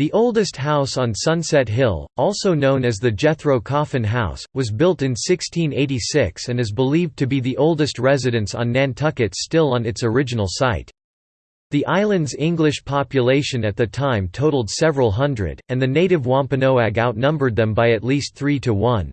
The oldest house on Sunset Hill, also known as the Jethro Coffin House, was built in 1686 and is believed to be the oldest residence on Nantucket still on its original site. The island's English population at the time totaled several hundred, and the native Wampanoag outnumbered them by at least three to one.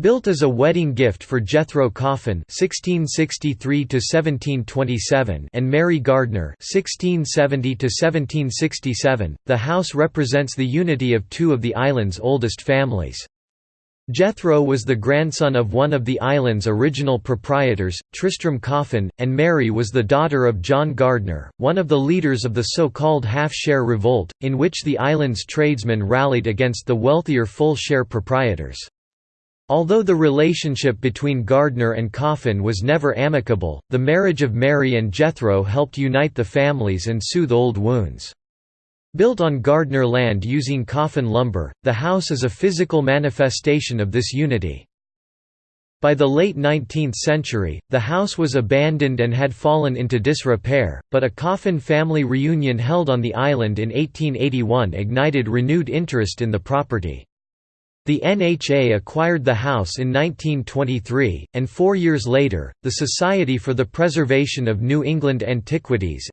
Built as a wedding gift for Jethro Coffin (1663–1727) and Mary Gardner (1670–1767), the house represents the unity of two of the island's oldest families. Jethro was the grandson of one of the island's original proprietors, Tristram Coffin, and Mary was the daughter of John Gardner, one of the leaders of the so-called half-share revolt, in which the island's tradesmen rallied against the wealthier full-share proprietors. Although the relationship between Gardner and Coffin was never amicable, the marriage of Mary and Jethro helped unite the families and soothe old wounds. Built on Gardner land using coffin lumber, the house is a physical manifestation of this unity. By the late 19th century, the house was abandoned and had fallen into disrepair, but a coffin family reunion held on the island in 1881 ignited renewed interest in the property. The NHA acquired the house in 1923, and four years later, the Society for the Preservation of New England Antiquities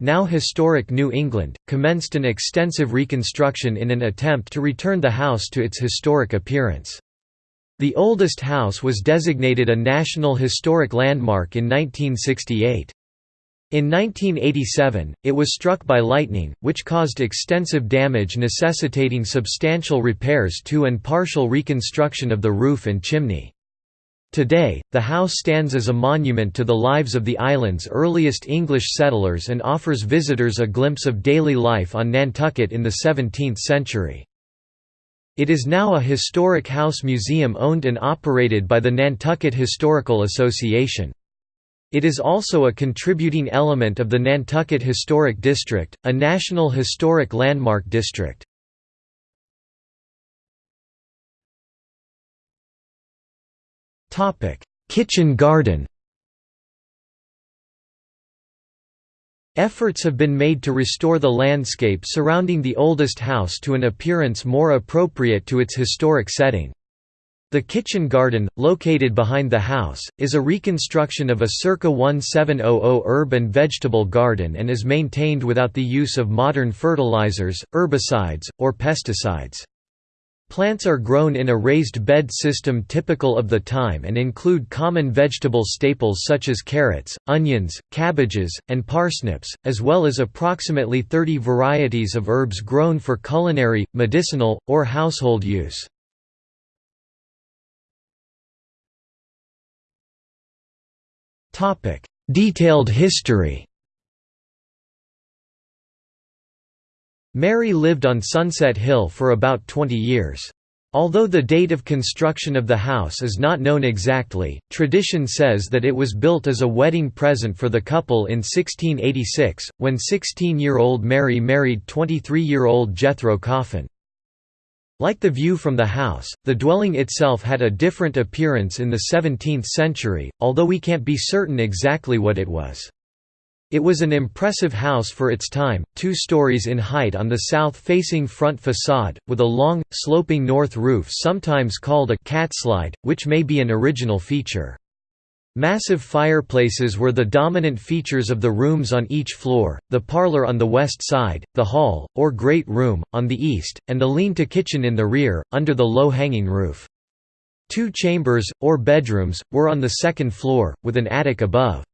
now Historic New England, commenced an extensive reconstruction in an attempt to return the house to its historic appearance. The oldest house was designated a National Historic Landmark in 1968. In 1987, it was struck by lightning, which caused extensive damage necessitating substantial repairs to and partial reconstruction of the roof and chimney. Today, the house stands as a monument to the lives of the island's earliest English settlers and offers visitors a glimpse of daily life on Nantucket in the 17th century. It is now a historic house museum owned and operated by the Nantucket Historical Association. It is also a contributing element of the Nantucket Historic District, a National Historic Landmark District. Kitchen garden Efforts have been made to restore the landscape surrounding the oldest house to an appearance more appropriate to its historic setting. The kitchen garden, located behind the house, is a reconstruction of a circa 1700 herb and vegetable garden and is maintained without the use of modern fertilizers, herbicides, or pesticides. Plants are grown in a raised bed system typical of the time and include common vegetable staples such as carrots, onions, cabbages, and parsnips, as well as approximately 30 varieties of herbs grown for culinary, medicinal, or household use. Topic: Detailed history. Mary lived on Sunset Hill for about 20 years. Although the date of construction of the house is not known exactly, tradition says that it was built as a wedding present for the couple in 1686, when 16-year-old Mary married 23-year-old Jethro Coffin. Like the view from the house, the dwelling itself had a different appearance in the 17th century, although we can't be certain exactly what it was. It was an impressive house for its time, two stories in height on the south-facing front facade, with a long, sloping north roof sometimes called a «catslide», which may be an original feature. Massive fireplaces were the dominant features of the rooms on each floor, the parlor on the west side, the hall, or great room, on the east, and the lean-to kitchen in the rear, under the low-hanging roof. Two chambers, or bedrooms, were on the second floor, with an attic above.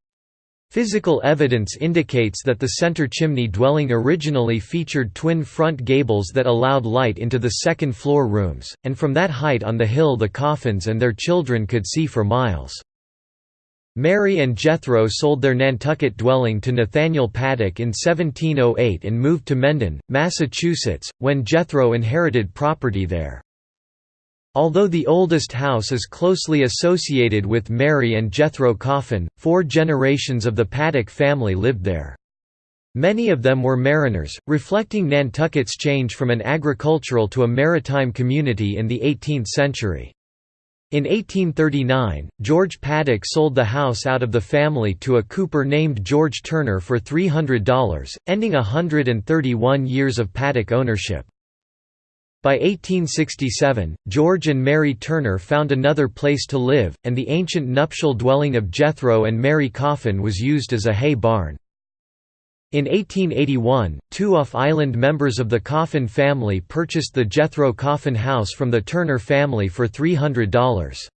Physical evidence indicates that the center chimney dwelling originally featured twin front gables that allowed light into the second floor rooms, and from that height on the hill the coffins and their children could see for miles. Mary and Jethro sold their Nantucket dwelling to Nathaniel Paddock in 1708 and moved to Mendon, Massachusetts, when Jethro inherited property there. Although the oldest house is closely associated with Mary and Jethro Coffin, four generations of the Paddock family lived there. Many of them were mariners, reflecting Nantucket's change from an agricultural to a maritime community in the 18th century. In 1839, George Paddock sold the house out of the family to a cooper named George Turner for $300, ending 131 years of Paddock ownership. By 1867, George and Mary Turner found another place to live, and the ancient nuptial dwelling of Jethro and Mary Coffin was used as a hay barn. In 1881, two off-island members of the Coffin family purchased the Jethro Coffin House from the Turner family for $300.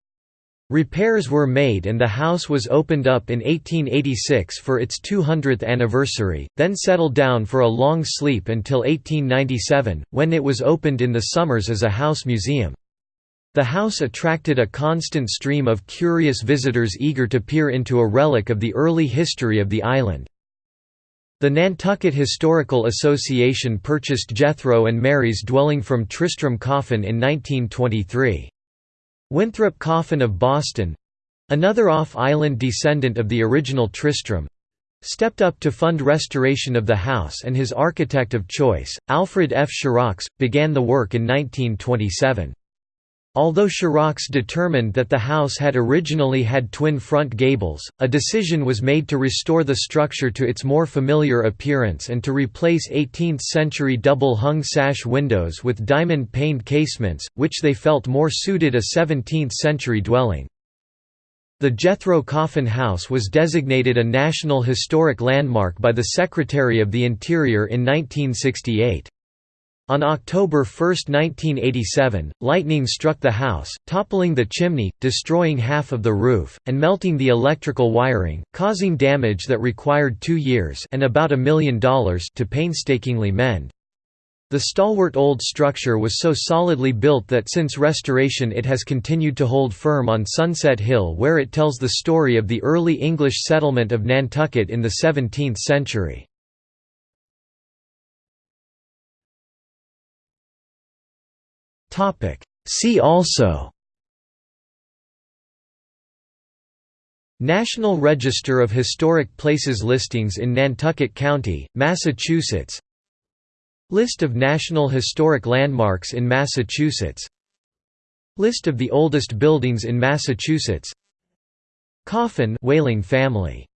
Repairs were made and the house was opened up in 1886 for its 200th anniversary, then settled down for a long sleep until 1897, when it was opened in the summers as a house museum. The house attracted a constant stream of curious visitors eager to peer into a relic of the early history of the island. The Nantucket Historical Association purchased Jethro and Mary's dwelling from Tristram Coffin in 1923. Winthrop Coffin of Boston—another off-island descendant of the original Tristram—stepped up to fund restoration of the house and his architect of choice, Alfred F. Shurrocks, began the work in 1927. Although Shurrocks determined that the house had originally had twin front gables, a decision was made to restore the structure to its more familiar appearance and to replace 18th-century double-hung sash windows with diamond-paned casements, which they felt more suited a 17th-century dwelling. The Jethro Coffin House was designated a National Historic Landmark by the Secretary of the Interior in 1968. On October 1, 1987, lightning struck the house, toppling the chimney, destroying half of the roof, and melting the electrical wiring, causing damage that required two years and about a million dollars to painstakingly mend. The stalwart old structure was so solidly built that since restoration it has continued to hold firm on Sunset Hill where it tells the story of the early English settlement of Nantucket in the 17th century. See also National Register of Historic Places listings in Nantucket County, Massachusetts List of National Historic Landmarks in Massachusetts List of the oldest buildings in Massachusetts Coffin whaling family